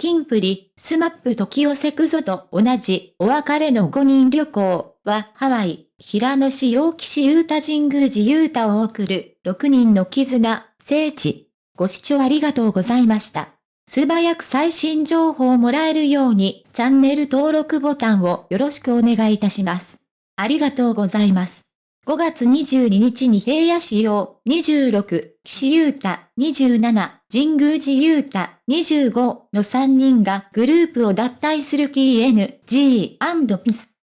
キンプリ、スマップ時寄せくぞと同じお別れの5人旅行はハワイ、平野市陽気市ユータ神宮寺ユータを送る6人の絆、聖地。ご視聴ありがとうございました。素早く最新情報をもらえるようにチャンネル登録ボタンをよろしくお願いいたします。ありがとうございます。5月22日に平野市用26、岸優太27、神宮寺優太25の3人がグループを脱退する KNG&PIS。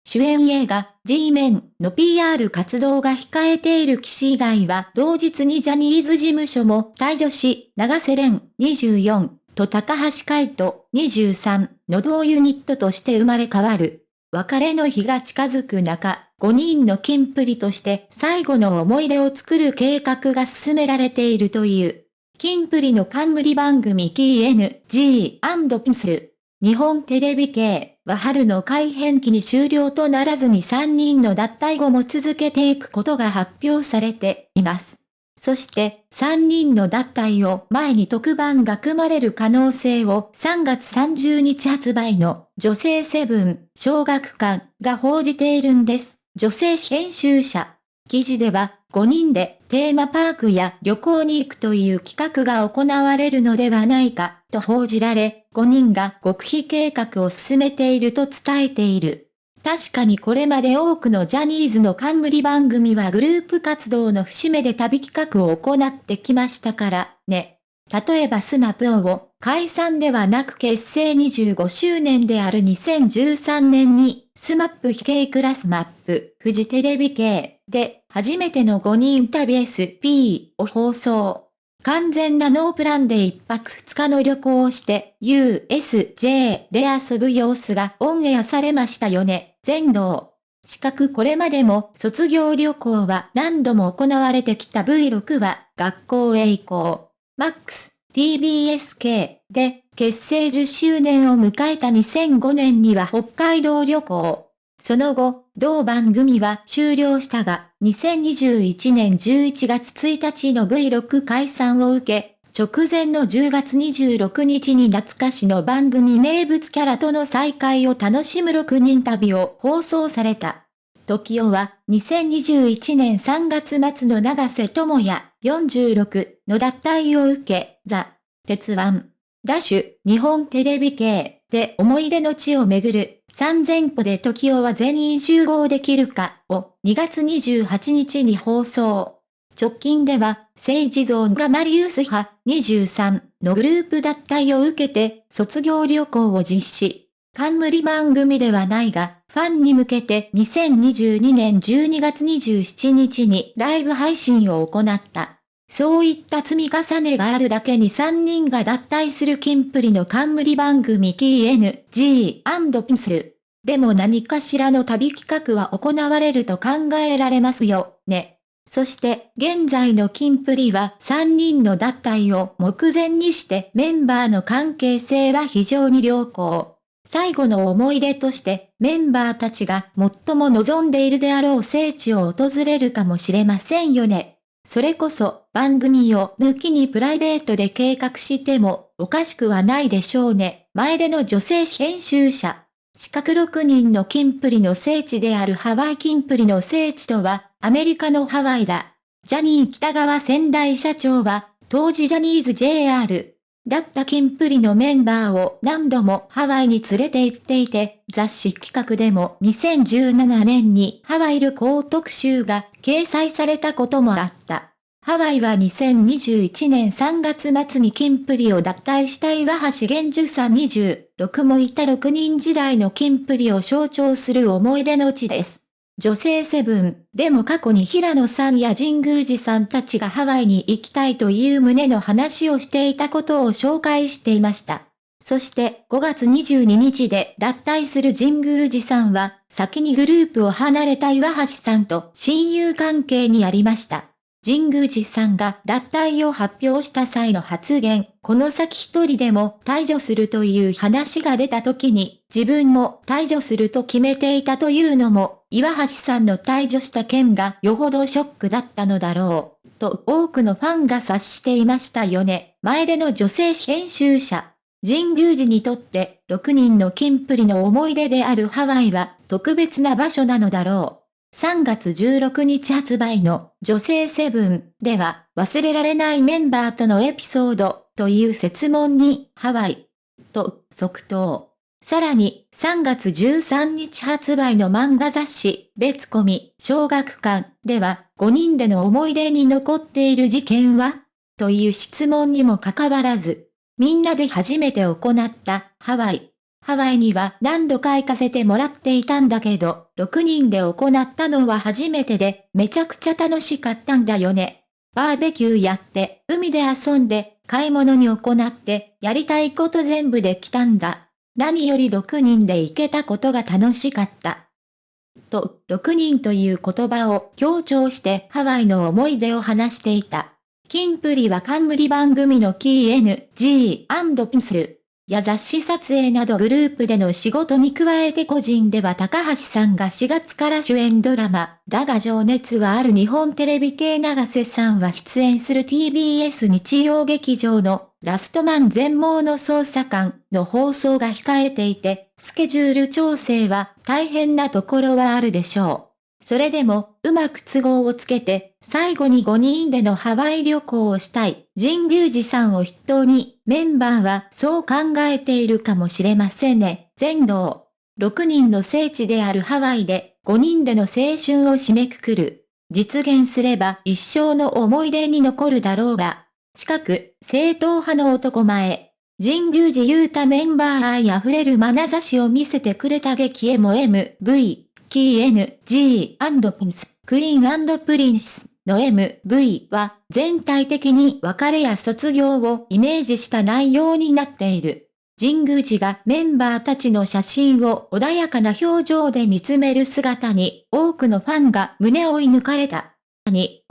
主演映画 G メンの PR 活動が控えている岸以外は同日にジャニーズ事務所も退場し、長瀬廉24と高橋海人23の同ユニットとして生まれ変わる。別れの日が近づく中、5人のキンプリとして最後の思い出を作る計画が進められているという。キンプリの冠番組 KNG&PINSL。日本テレビ系は春の改編期に終了とならずに3人の脱退後も続けていくことが発表されています。そして、3人の脱退を前に特番が組まれる可能性を3月30日発売の女性セブン小学館が報じているんです。女性編集者。記事では5人でテーマパークや旅行に行くという企画が行われるのではないかと報じられ、5人が極秘計画を進めていると伝えている。確かにこれまで多くのジャニーズの冠番組はグループ活動の節目で旅企画を行ってきましたからね。例えばスマプオを解散ではなく結成25周年である2013年にスマップ非系クラスマップ、フジテレビ系で初めての5人旅 SP を放送。完全なノープランで1泊2日の旅行をして USJ で遊ぶ様子がオンエアされましたよね。全能。四角これまでも卒業旅行は何度も行われてきた V6 は学校へ行こう。MAX、TBSK で結成10周年を迎えた2005年には北海道旅行。その後、同番組は終了したが、2021年11月1日の V6 解散を受け、直前の10月26日に懐かしの番組名物キャラとの再会を楽しむ6人旅を放送された。時代は2021年3月末の長瀬智也46の脱退を受け、ザ・鉄腕、ダッシュ、日本テレビ系で思い出の地を巡る3000歩で時をは全員集合できるかを2月28日に放送。直近では、政治ゾーンがマリウス派23のグループ脱退を受けて卒業旅行を実施。冠番組ではないが、ファンに向けて2022年12月27日にライブ配信を行った。そういった積み重ねがあるだけに3人が脱退するキンプリの冠番組 KNG&PINSL。でも何かしらの旅企画は行われると考えられますよ、ね。そして、現在のキンプリは3人の脱退を目前にしてメンバーの関係性は非常に良好。最後の思い出としてメンバーたちが最も望んでいるであろう聖地を訪れるかもしれませんよね。それこそ番組を抜きにプライベートで計画してもおかしくはないでしょうね。前での女性編集者。四角6人のキンプリの聖地であるハワイキンプリの聖地とはアメリカのハワイだ。ジャニー北川仙台社長は当時ジャニーズ JR だったキンプリのメンバーを何度もハワイに連れて行っていて、雑誌企画でも2017年にハワイ旅行特集が掲載されたこともあった。ハワイは2021年3月末にキンプリを脱退した岩橋玄樹さん26もいた6人時代のキンプリを象徴する思い出の地です。女性セブン、でも過去に平野さんや神宮寺さんたちがハワイに行きたいという旨の話をしていたことを紹介していました。そして5月22日で脱退する神宮寺さんは、先にグループを離れた岩橋さんと親友関係にありました。神宮寺さんが脱退を発表した際の発言、この先一人でも退場するという話が出た時に、自分も退場すると決めていたというのも、岩橋さんの退場した件がよほどショックだったのだろう、と多くのファンが察していましたよね。前での女性編集者。神宮寺にとって6人の金プリの思い出であるハワイは特別な場所なのだろう。3月16日発売の女性セブンでは忘れられないメンバーとのエピソードという説問にハワイと即答。さらに3月13日発売の漫画雑誌別コミ小学館では5人での思い出に残っている事件はという質問にもかかわらず、みんなで初めて行ったハワイ。ハワイには何度か行かせてもらっていたんだけど、6人で行ったのは初めてで、めちゃくちゃ楽しかったんだよね。バーベキューやって、海で遊んで、買い物に行って、やりたいこと全部できたんだ。何より6人で行けたことが楽しかった。と、6人という言葉を強調してハワイの思い出を話していた。キンプリは冠番組のキー NG& ピンスル。や雑誌撮影などグループでの仕事に加えて個人では高橋さんが4月から主演ドラマ、だが情熱はある日本テレビ系長瀬さんは出演する TBS 日曜劇場のラストマン全盲の捜査官の放送が控えていて、スケジュール調整は大変なところはあるでしょう。それでも、うまく都合をつけて、最後に5人でのハワイ旅行をしたい、神宮寺さんを筆頭に、メンバーはそう考えているかもしれませんね。全能。6人の聖地であるハワイで、5人での青春を締めくくる。実現すれば一生の思い出に残るだろうが。近く、正統派の男前。神宮寺勇太メンバー愛溢れる眼差しを見せてくれた激エモ MV。キー N、G& ピンス、クイーンプリンスの MV は全体的に別れや卒業をイメージした内容になっている。神宮寺がメンバーたちの写真を穏やかな表情で見つめる姿に多くのファンが胸を射抜かれた。に、